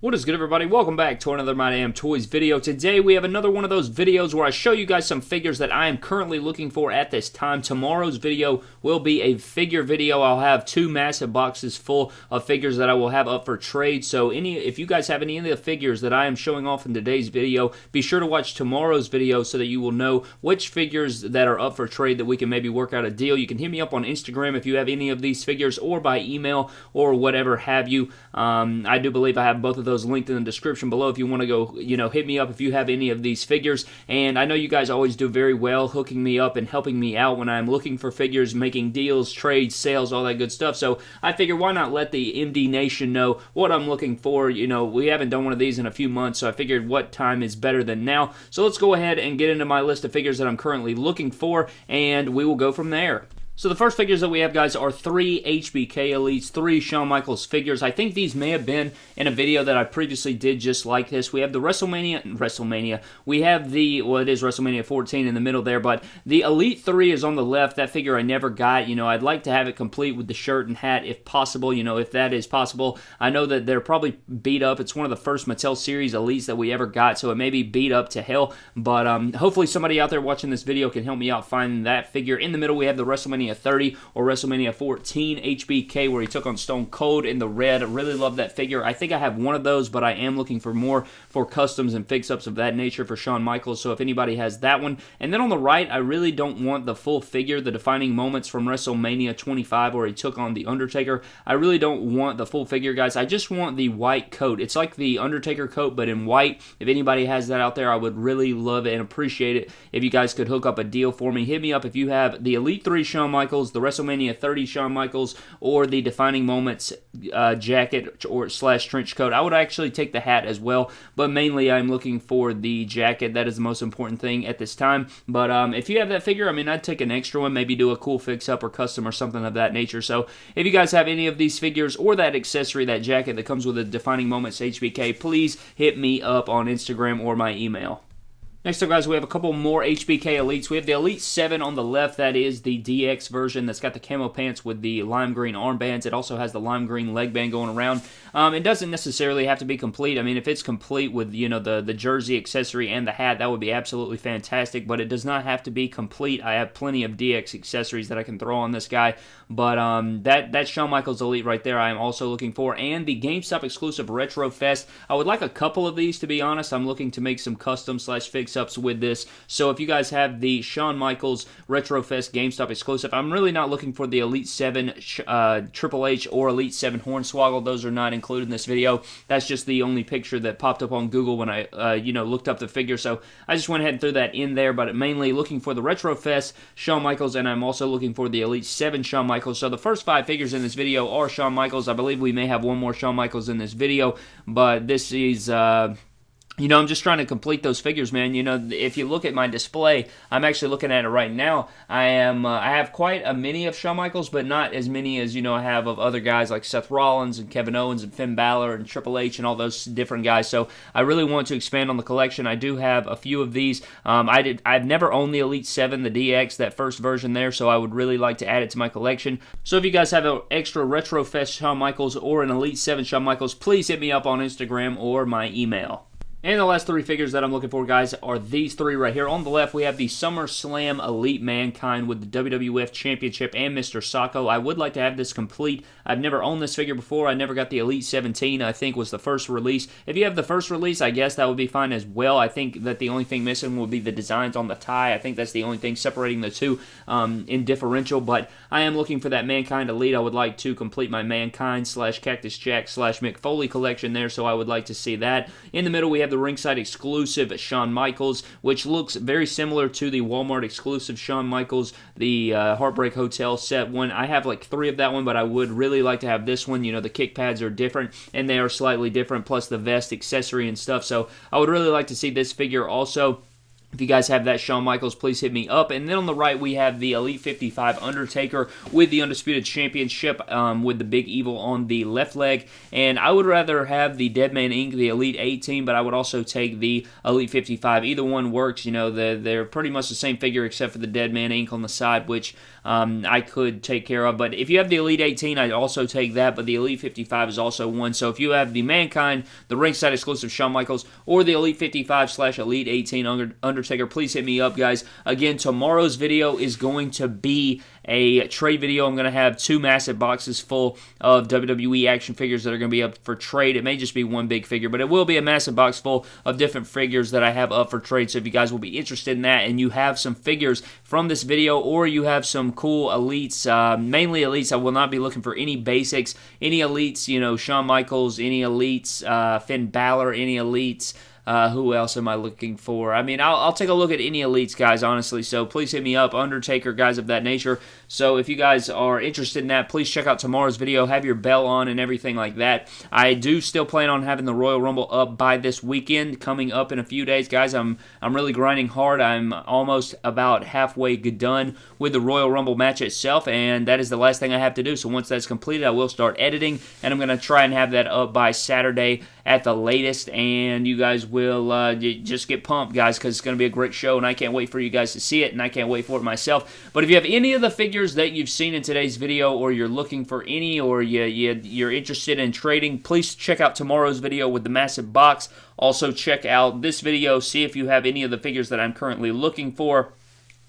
What is good everybody? Welcome back to another My Damn Toys video. Today we have another one of those videos where I show you guys some figures that I am currently looking for at this time. Tomorrow's video will be a figure video. I'll have two massive boxes full of figures that I will have up for trade. So any, if you guys have any of the figures that I am showing off in today's video, be sure to watch tomorrow's video so that you will know which figures that are up for trade that we can maybe work out a deal. You can hit me up on Instagram if you have any of these figures or by email or whatever have you. Um, I do believe I have both of those linked in the description below if you want to go, you know, hit me up if you have any of these figures. And I know you guys always do very well hooking me up and helping me out when I'm looking for figures, making deals, trades, sales, all that good stuff. So I figure why not let the MD Nation know what I'm looking for. You know, we haven't done one of these in a few months, so I figured what time is better than now. So let's go ahead and get into my list of figures that I'm currently looking for, and we will go from there. So the first figures that we have, guys, are three HBK Elites, three Shawn Michaels figures. I think these may have been in a video that I previously did just like this. We have the WrestleMania, WrestleMania. We have the, well, it is WrestleMania 14 in the middle there, but the Elite 3 is on the left. That figure I never got. You know, I'd like to have it complete with the shirt and hat if possible, you know, if that is possible. I know that they're probably beat up. It's one of the first Mattel Series Elites that we ever got, so it may be beat up to hell, but um, hopefully somebody out there watching this video can help me out finding that figure. In the middle, we have the WrestleMania WrestleMania 30 or WrestleMania 14 HBK where he took on Stone Cold in the red. I really love that figure. I think I have one of those, but I am looking for more for customs and fix-ups of that nature for Shawn Michaels, so if anybody has that one. And then on the right, I really don't want the full figure, the defining moments from WrestleMania 25 where he took on The Undertaker. I really don't want the full figure, guys. I just want the white coat. It's like the Undertaker coat, but in white. If anybody has that out there, I would really love it and appreciate it if you guys could hook up a deal for me. Hit me up if you have the Elite 3 Shawn Michaels, the WrestleMania 30 Shawn Michaels, or the Defining Moments uh, jacket or slash trench coat. I would actually take the hat as well, but mainly I'm looking for the jacket. That is the most important thing at this time. But um, if you have that figure, I mean, I'd take an extra one, maybe do a cool fix-up or custom or something of that nature. So if you guys have any of these figures or that accessory, that jacket that comes with the Defining Moments HBK, please hit me up on Instagram or my email. Next up, guys, we have a couple more HBK Elites. We have the Elite 7 on the left. That is the DX version that's got the camo pants with the lime green armbands. It also has the lime green leg band going around. Um, it doesn't necessarily have to be complete. I mean, if it's complete with, you know, the, the jersey accessory and the hat, that would be absolutely fantastic, but it does not have to be complete. I have plenty of DX accessories that I can throw on this guy, but um, that, that's Shawn Michaels Elite right there I am also looking for, and the GameStop exclusive Retro Fest. I would like a couple of these, to be honest. I'm looking to make some custom slash fix fix-ups with this. So if you guys have the Shawn Michaels Retrofest GameStop exclusive, I'm really not looking for the Elite 7 uh, Triple H or Elite 7 Hornswoggle. Those are not included in this video. That's just the only picture that popped up on Google when I, uh, you know, looked up the figure. So I just went ahead and threw that in there, but mainly looking for the Retrofest Shawn Michaels, and I'm also looking for the Elite 7 Shawn Michaels. So the first five figures in this video are Shawn Michaels. I believe we may have one more Shawn Michaels in this video, but this is... Uh, you know, I'm just trying to complete those figures, man. You know, if you look at my display, I'm actually looking at it right now. I am, uh, I have quite a many of Shawn Michaels, but not as many as you know I have of other guys like Seth Rollins and Kevin Owens and Finn Balor and Triple H and all those different guys. So I really want to expand on the collection. I do have a few of these. Um, I did, I've never owned the Elite Seven, the DX, that first version there, so I would really like to add it to my collection. So if you guys have an extra Retro Fest Shawn Michaels or an Elite Seven Shawn Michaels, please hit me up on Instagram or my email. And the last three figures that I'm looking for, guys, are these three right here. On the left, we have the SummerSlam Elite Mankind with the WWF Championship and Mr. Socko. I would like to have this complete. I've never owned this figure before. I never got the Elite 17, I think, was the first release. If you have the first release, I guess that would be fine as well. I think that the only thing missing would be the designs on the tie. I think that's the only thing separating the two um, in differential, but I am looking for that Mankind Elite. I would like to complete my Mankind slash Cactus Jack slash Mick Foley collection there, so I would like to see that. In the middle, we have have the ringside exclusive Shawn Michaels, which looks very similar to the Walmart exclusive Shawn Michaels, the uh, Heartbreak Hotel set one. I have like three of that one, but I would really like to have this one. You know, the kick pads are different and they are slightly different, plus the vest accessory and stuff. So I would really like to see this figure also. If you guys have that Shawn Michaels, please hit me up. And then on the right, we have the Elite 55 Undertaker with the Undisputed Championship um, with the Big Evil on the left leg. And I would rather have the Deadman Inc., the Elite 18, but I would also take the Elite 55. Either one works. You know, they're, they're pretty much the same figure except for the Deadman Inc. on the side, which um, I could take care of. But if you have the Elite 18, I'd also take that. But the Elite 55 is also one. So if you have the Mankind, the ringside exclusive Shawn Michaels, or the Elite 55 slash Elite 18 under, under Undertaker, please hit me up, guys. Again, tomorrow's video is going to be a trade video. I'm going to have two massive boxes full of WWE action figures that are going to be up for trade. It may just be one big figure, but it will be a massive box full of different figures that I have up for trade. So if you guys will be interested in that and you have some figures from this video or you have some cool elites, uh, mainly elites, I will not be looking for any basics, any elites, you know, Shawn Michaels, any elites, uh, Finn Balor, any elites, uh, who else am I looking for? I mean, I'll, I'll, take a look at any elites, guys, honestly. So please hit me up, Undertaker, guys of that nature. So if you guys are interested in that, please check out tomorrow's video. Have your bell on and everything like that. I do still plan on having the Royal Rumble up by this weekend, coming up in a few days, guys. I'm I'm really grinding hard. I'm almost about halfway done with the Royal Rumble match itself, and that is the last thing I have to do. So once that's completed, I will start editing, and I'm going to try and have that up by Saturday at the latest, and you guys will uh, just get pumped, guys, because it's going to be a great show, and I can't wait for you guys to see it, and I can't wait for it myself. But if you have any of the figures that you've seen in today's video, or you're looking for any, or you, you, you're interested in trading, please check out tomorrow's video with the massive box. Also, check out this video, see if you have any of the figures that I'm currently looking for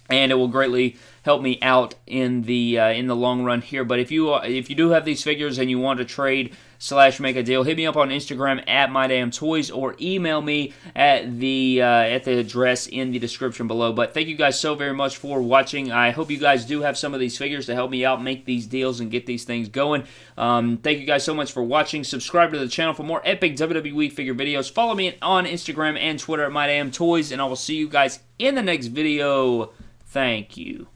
and it will greatly help me out in the uh, in the long run here. But if you uh, if you do have these figures and you want to trade slash make a deal, hit me up on Instagram at mydamntoys or email me at the uh, at the address in the description below. But thank you guys so very much for watching. I hope you guys do have some of these figures to help me out make these deals and get these things going. Um, thank you guys so much for watching. Subscribe to the channel for more epic WWE figure videos. Follow me on Instagram and Twitter at mydamntoys, and I will see you guys in the next video. Thank you.